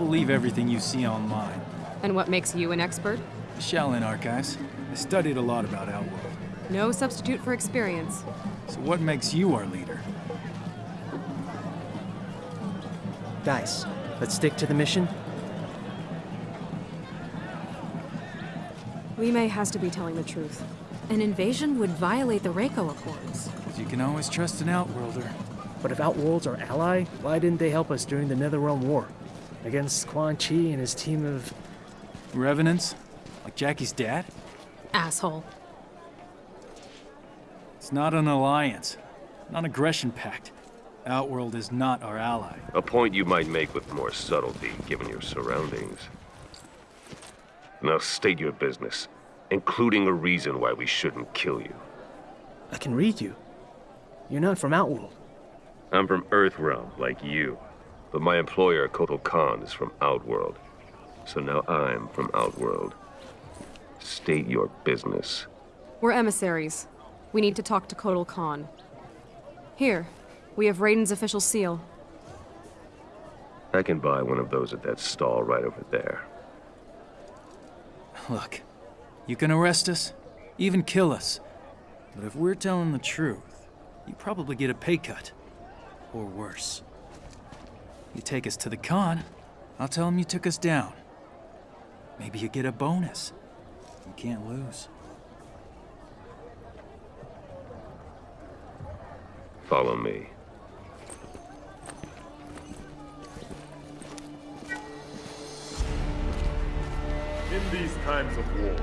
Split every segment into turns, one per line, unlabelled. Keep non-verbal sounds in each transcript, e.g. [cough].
believe everything you see online.
And what makes you an expert?
The Shaolin Archives. I studied a lot about Outworld.
No substitute for experience.
So what makes you our leader?
Guys, let's stick to the mission.
Li Mei has to be telling the truth.
An invasion would violate the Reiko Accords.
Because you can always trust an Outworlder.
But if Outworld's our ally, why didn't they help us during the Netherrealm War? Against Quan Chi and his team of...
Revenants? Like Jacqui's dad?
Asshole.
It's not an alliance. Non-aggression pact. Outworld is not our ally.
A point you might make with more subtlety, given your surroundings. Now state your business, including a reason why we shouldn't kill you.
I can read you. You're not from Outworld.
I'm from Earthrealm, like you. But my employer, Kotal Khan, is from Outworld. So now I'm from Outworld. State your business.
We're emissaries. We need to talk to Kotal Khan. Here, we have Raiden's official seal.
I can buy one of those at that stall right over there.
Look, you can arrest us, even kill us. But if we're telling the truth, you probably get a pay cut. Or worse. You take us to the Khan, I'll tell them you took us down. Maybe you get a bonus. You can't lose.
Follow me.
In these times of war,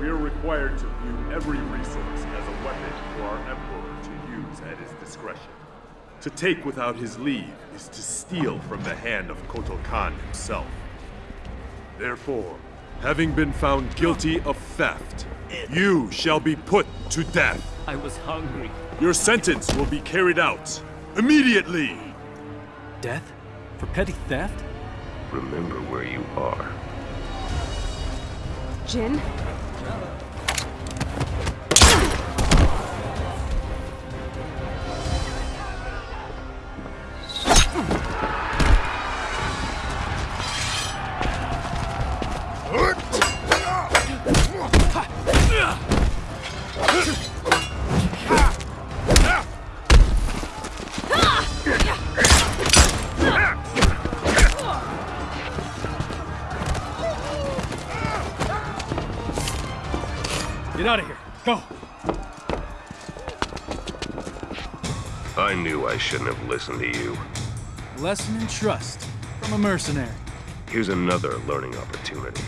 we are required to view every resource as a weapon for our Emperor to use at his discretion. To take without his leave is to steal from the hand of Kotal Khan himself. Therefore, having been found guilty of theft, you shall be put to death.
I was hungry.
Your sentence will be carried out immediately.
Death? For petty theft?
Remember where you are.
Jin?
I knew I shouldn't have listened to you.
Lesson in trust from a mercenary.
Here's another learning opportunity.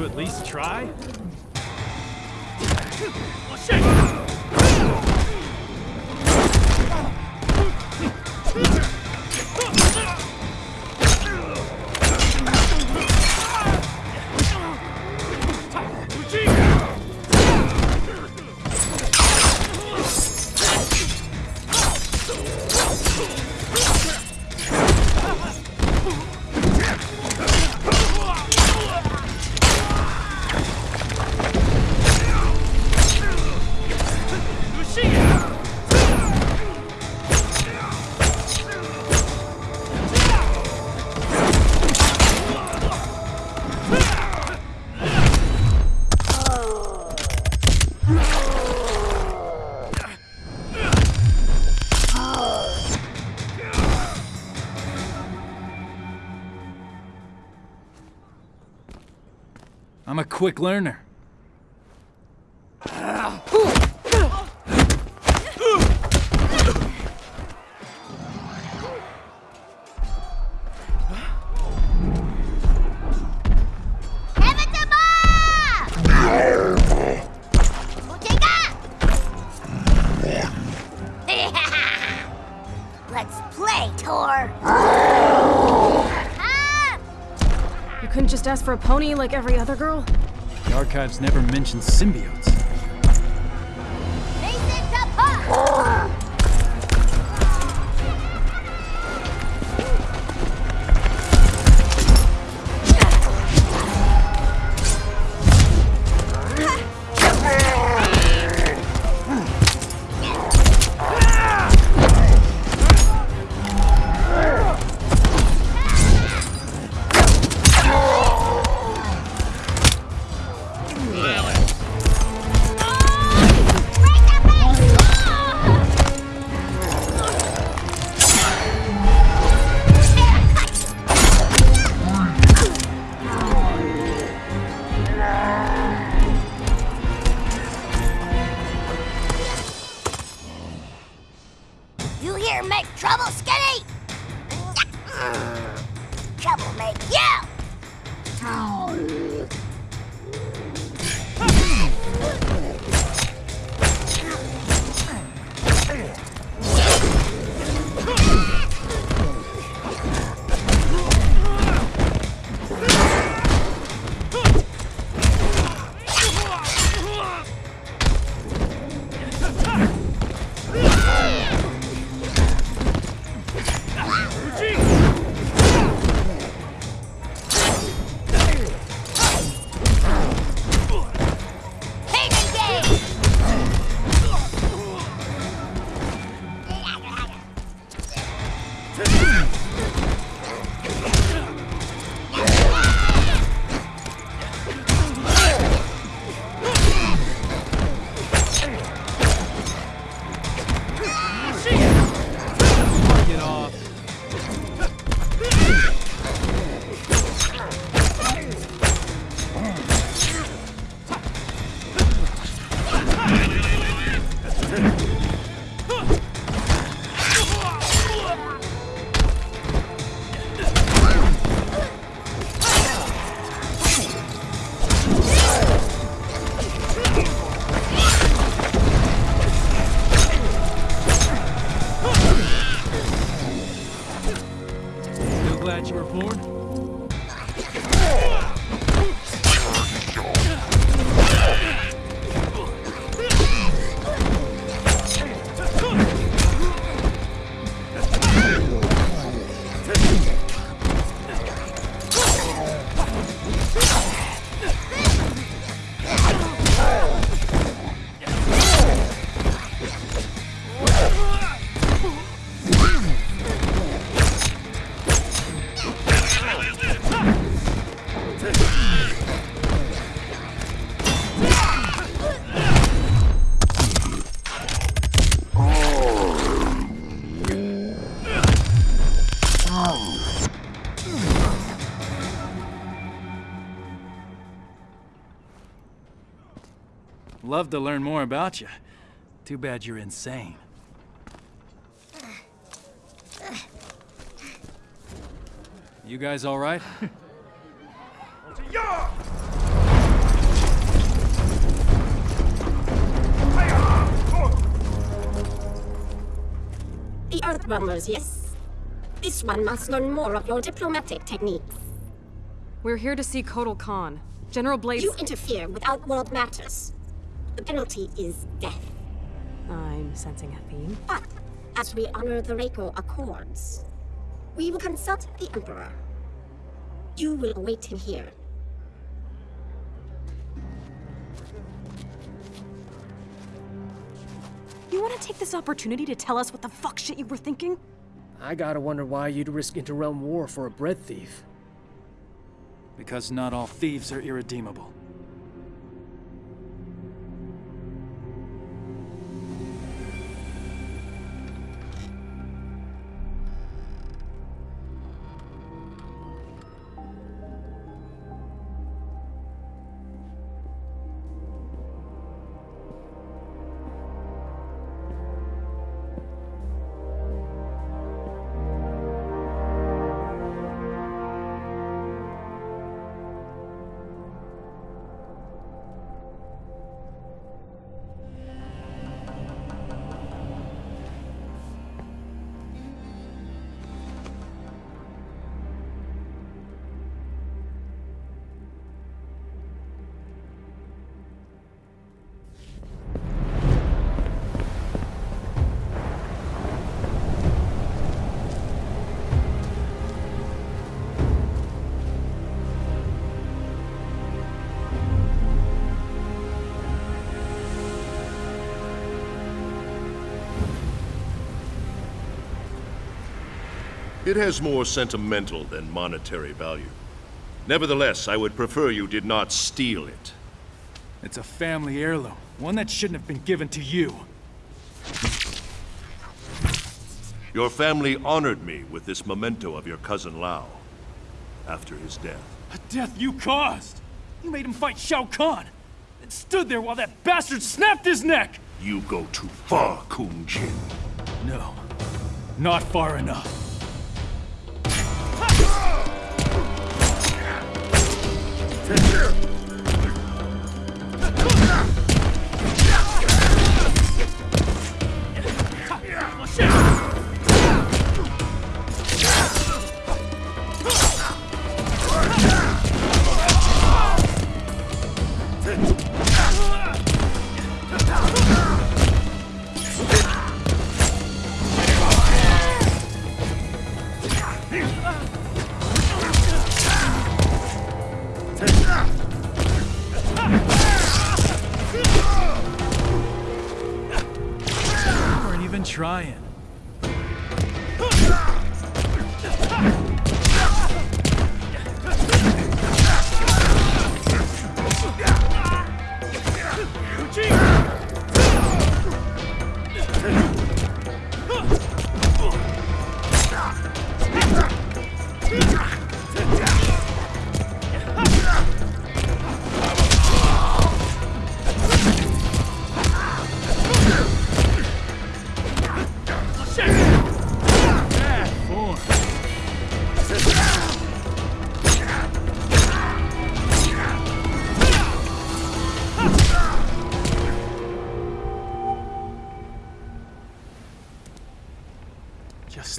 you at least try? Oh, shit! Quick learner. [laughs]
Let's play, Torr.
You couldn't just ask for a pony like every other girl?
The archives never mentioned symbiotes.
You here make trouble, Skinny? Trouble make you! [laughs]
Love to learn more about you. Too bad you're insane. You guys all right?
The Earthrealmers, yes. This one must learn more of your diplomatic techniques.
We're here to see Kotal Khan. General Blades.
You interfere with outworld matters. The penalty is death.
I'm sensing a theme.
But, as we honor the Reiko Accords, we will consult the Emperor. You will await him here.
You want to take this opportunity to tell us what the fuck shit you were thinking?
I gotta wonder why you'd risk interrealm war for a bread thief.
Because not all thieves are irredeemable.
It has more sentimental than monetary value. Nevertheless, I would prefer you did not steal it.
It's a family heirloom, one that shouldn't have been given to you.
Your family honored me with this memento of your cousin Lao after his death.
A death you caused! You made him fight Shao Kahn! And stood there while that bastard snapped his neck!
You go too far, Kung Jin.
No, not far enough. Take care.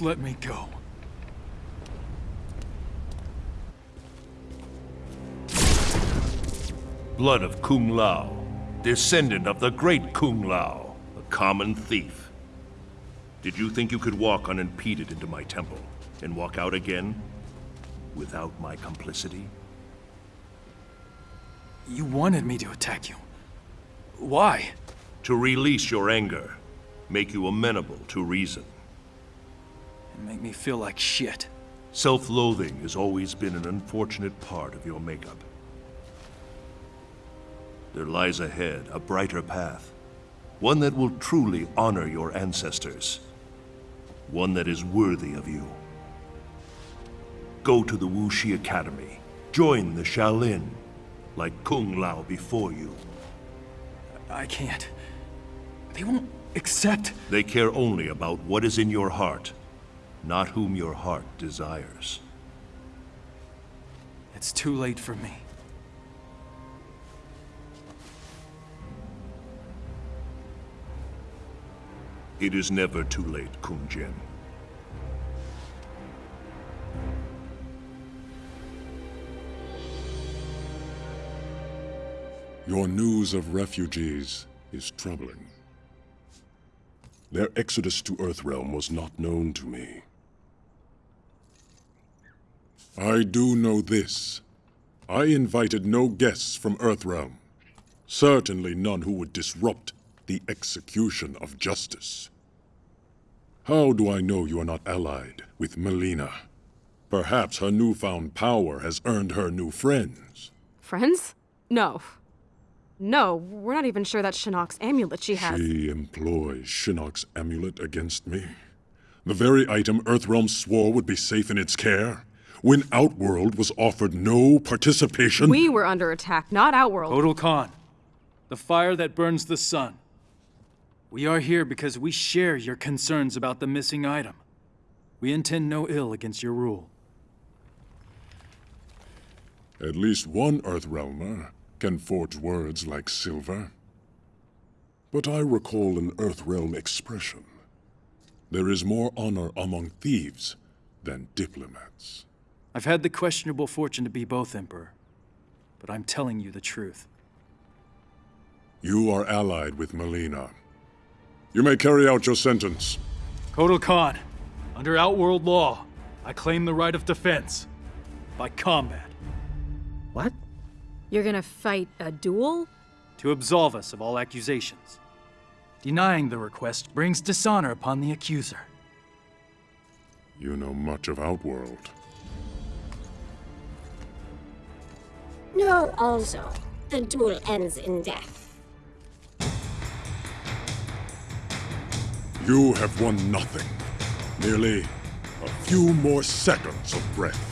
Just let me go.
Blood of Kung Lao, descendant of the great Kung Lao, a common thief. Did you think you could walk unimpeded into my temple and walk out again without my complicity?
You wanted me to attack you. Why?
To release your anger, make you amenable to reason.
Make me feel like shit.
Self-loathing has always been an unfortunate part of your makeup. There lies ahead a brighter path, one that will truly honor your ancestors, one that is worthy of you. Go to the Wu Shi Academy, join the Shaolin, like Kung Lao before you.
I can't. They won't accept.
They care only about what is in your heart, not whom your heart desires.
It's too late for me.
It is never too late, Kung Jin.
Your news of refugees is troubling. Their exodus to Earthrealm was not known to me. I do know this. I invited no guests from Earthrealm. Certainly none who would disrupt the execution of justice. How do I know you are not allied with Mileena? Perhaps her newfound power has earned her new friends.
Friends? No. No, we're not even sure that Shinnok's amulet she has.
She employs Shinnok's amulet against me. The very item Earthrealm swore would be safe in its care, when Outworld was offered no participation.
We were under attack, not Outworld.
Kotal Khan. The fire that burns the sun. We are here because we share your concerns about the missing item. We intend no ill against your rule.
At least one Earthrealmer can forge words like silver. But I recall an Earthrealm expression. There is more honor among thieves than diplomats.
I've had the questionable fortune to be both, Emperor. But I'm telling you the truth.
You are allied with Mileena. You may carry out your sentence.
Kotal Khan, under Outworld law, I claim the right of defense. By combat.
What?
You're gonna fight a duel?
To absolve us of all accusations. Denying the request brings dishonor upon the accuser.
You know much of Outworld.
No, also, the duel ends in death.
You have won nothing. Merely a few more seconds of breath.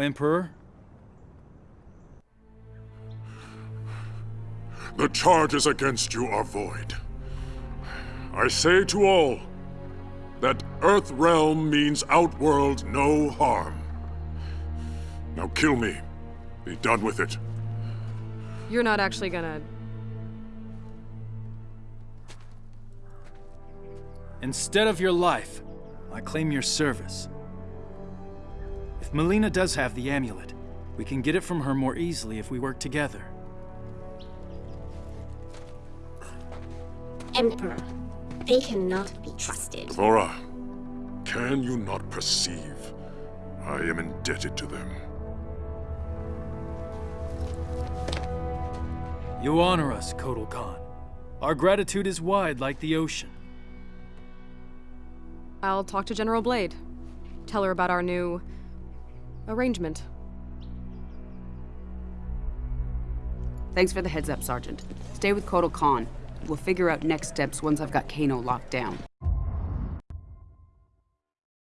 Emperor?
The charges against you are void. I say to all that Earth Realm means Outworld no harm. Now kill me. Be done with it.
You're not actually gonna.
Instead of your life, I claim your service. If Mileena does have the amulet, we can get it from her more easily if we work together.
Emperor, they cannot be trusted.
D'Vorah, can you not perceive I am indebted to them?
You honor us, Kotal Khan. Our gratitude is wide like the ocean.
I'll talk to General Blade. Tell her about our new. Arrangement.
Thanks for the heads up, Sergeant. Stay with Kotal Khan. We'll figure out next steps once I've got Kano locked down.